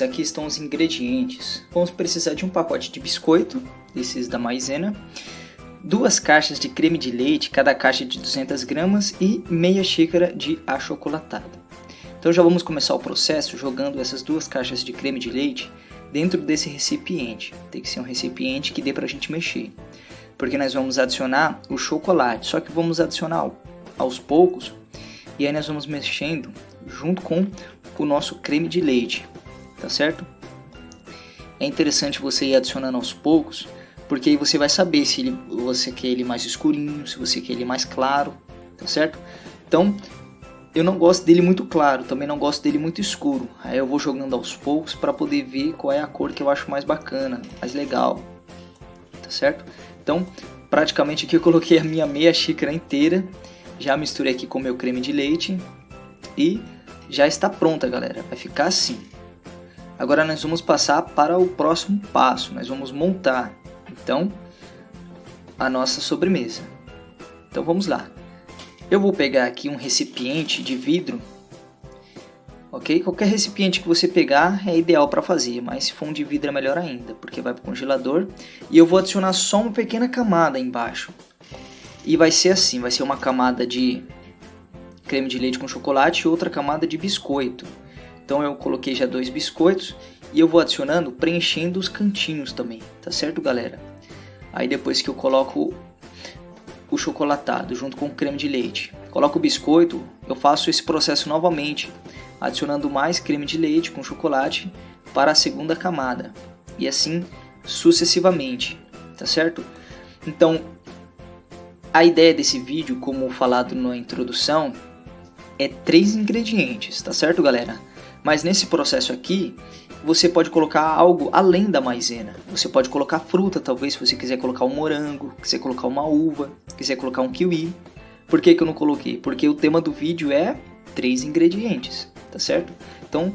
Aqui estão os ingredientes. Vamos precisar de um pacote de biscoito, desses da maisena, duas caixas de creme de leite, cada caixa de 200 gramas e meia xícara de achocolatado. Então já vamos começar o processo jogando essas duas caixas de creme de leite dentro desse recipiente. Tem que ser um recipiente que dê para a gente mexer, porque nós vamos adicionar o chocolate, só que vamos adicionar aos poucos e aí nós vamos mexendo junto com o nosso creme de leite tá certo? É interessante você ir adicionando aos poucos, porque aí você vai saber se ele, você quer ele mais escurinho, se você quer ele mais claro, tá certo? Então, eu não gosto dele muito claro, também não gosto dele muito escuro. Aí eu vou jogando aos poucos para poder ver qual é a cor que eu acho mais bacana, mais legal, tá certo? Então, praticamente aqui eu coloquei a minha meia xícara inteira, já misturei aqui com meu creme de leite e já está pronta, galera. Vai ficar assim. Agora nós vamos passar para o próximo passo, nós vamos montar então a nossa sobremesa. Então vamos lá. Eu vou pegar aqui um recipiente de vidro, ok? Qualquer recipiente que você pegar é ideal para fazer, mas se for um de vidro é melhor ainda, porque vai para o congelador. E eu vou adicionar só uma pequena camada embaixo. E vai ser assim, vai ser uma camada de creme de leite com chocolate e outra camada de biscoito. Então eu coloquei já dois biscoitos e eu vou adicionando, preenchendo os cantinhos também, tá certo galera? Aí depois que eu coloco o chocolatado junto com o creme de leite, coloco o biscoito, eu faço esse processo novamente, adicionando mais creme de leite com chocolate para a segunda camada e assim sucessivamente, tá certo? Então, a ideia desse vídeo, como falado na introdução, é três ingredientes, tá certo galera? Mas nesse processo aqui, você pode colocar algo além da maisena. Você pode colocar fruta, talvez, se você quiser colocar um morango, quiser colocar uma uva, quiser colocar um kiwi. Por que, que eu não coloquei? Porque o tema do vídeo é três ingredientes, tá certo? Então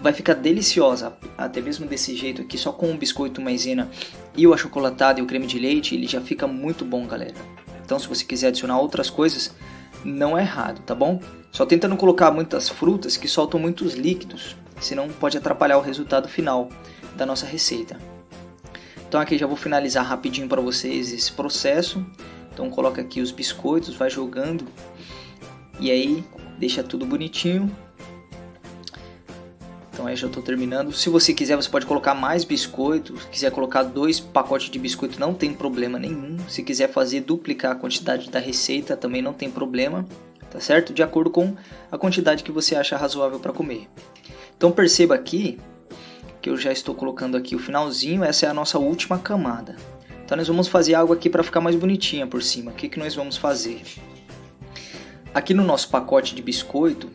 vai ficar deliciosa, até mesmo desse jeito aqui, só com o biscoito maisena e o achocolatado e o creme de leite, ele já fica muito bom, galera. Então se você quiser adicionar outras coisas, não é errado, tá bom? Só tenta não colocar muitas frutas que soltam muitos líquidos, senão pode atrapalhar o resultado final da nossa receita. Então aqui já vou finalizar rapidinho para vocês esse processo. Então coloca aqui os biscoitos, vai jogando e aí deixa tudo bonitinho. Então aí já estou terminando. Se você quiser, você pode colocar mais biscoitos. Se quiser colocar dois pacotes de biscoito, não tem problema nenhum. Se quiser fazer duplicar a quantidade da receita, também não tem problema tá certo? De acordo com a quantidade que você acha razoável para comer. Então perceba aqui que eu já estou colocando aqui o finalzinho, essa é a nossa última camada. Então nós vamos fazer algo aqui para ficar mais bonitinha por cima. O que, que nós vamos fazer? Aqui no nosso pacote de biscoito,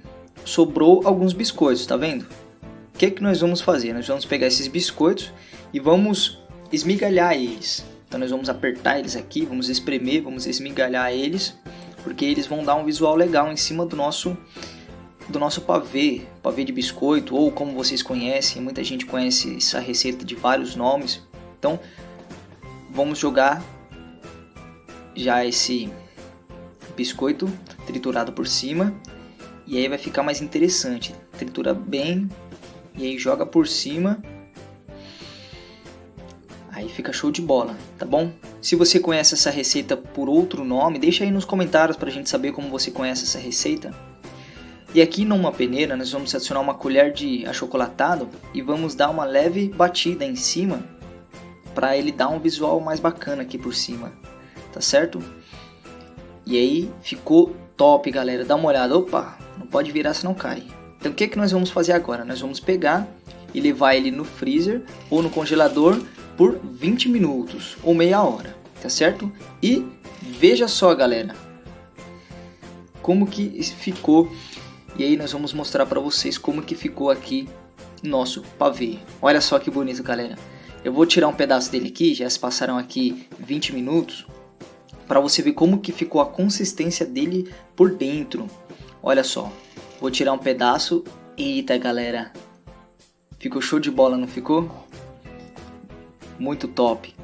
sobrou alguns biscoitos, tá vendo? Que, que nós vamos fazer? Nós vamos pegar esses biscoitos e vamos esmigalhar eles. Então nós vamos apertar eles aqui, vamos espremer, vamos esmigalhar eles porque eles vão dar um visual legal em cima do nosso do nosso pavê, pavê de biscoito ou como vocês conhecem, muita gente conhece essa receita de vários nomes. Então, vamos jogar já esse biscoito triturado por cima e aí vai ficar mais interessante. Tritura bem e aí joga por cima Aí fica show de bola, tá bom? Se você conhece essa receita por outro nome, deixa aí nos comentários pra gente saber como você conhece essa receita. E aqui numa peneira nós vamos adicionar uma colher de achocolatado e vamos dar uma leve batida em cima para ele dar um visual mais bacana aqui por cima, tá certo? E aí ficou top, galera. Dá uma olhada. Opa, não pode virar senão cai. Então o que, que nós vamos fazer agora? Nós vamos pegar e levar ele no freezer ou no congelador por 20 minutos ou meia hora, tá certo? E veja só, galera, como que ficou. E aí nós vamos mostrar para vocês como que ficou aqui nosso pavê. Olha só que bonito, galera. Eu vou tirar um pedaço dele aqui, já se passaram aqui 20 minutos, para você ver como que ficou a consistência dele por dentro. Olha só, vou tirar um pedaço. Eita, galera, ficou show de bola, não ficou? muito top.